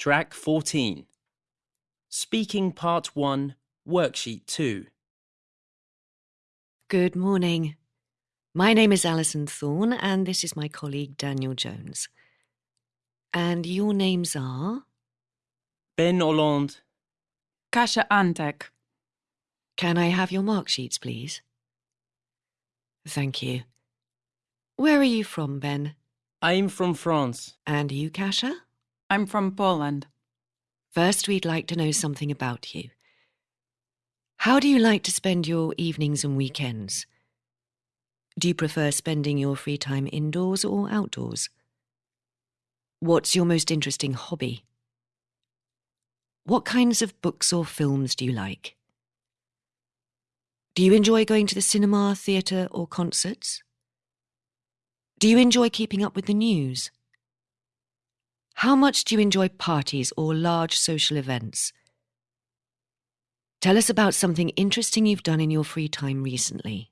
Track 14. Speaking Part 1, Worksheet 2. Good morning. My name is Alison Thorne, and this is my colleague Daniel Jones. And your names are? Ben Hollande, Kasia Antek. Can I have your mark sheets, please? Thank you. Where are you from, Ben? I'm from France. And you, Kasia? I'm from Poland. First, we'd like to know something about you. How do you like to spend your evenings and weekends? Do you prefer spending your free time indoors or outdoors? What's your most interesting hobby? What kinds of books or films do you like? Do you enjoy going to the cinema, theatre, or concerts? Do you enjoy keeping up with the news? How much do you enjoy parties or large social events? Tell us about something interesting you've done in your free time recently.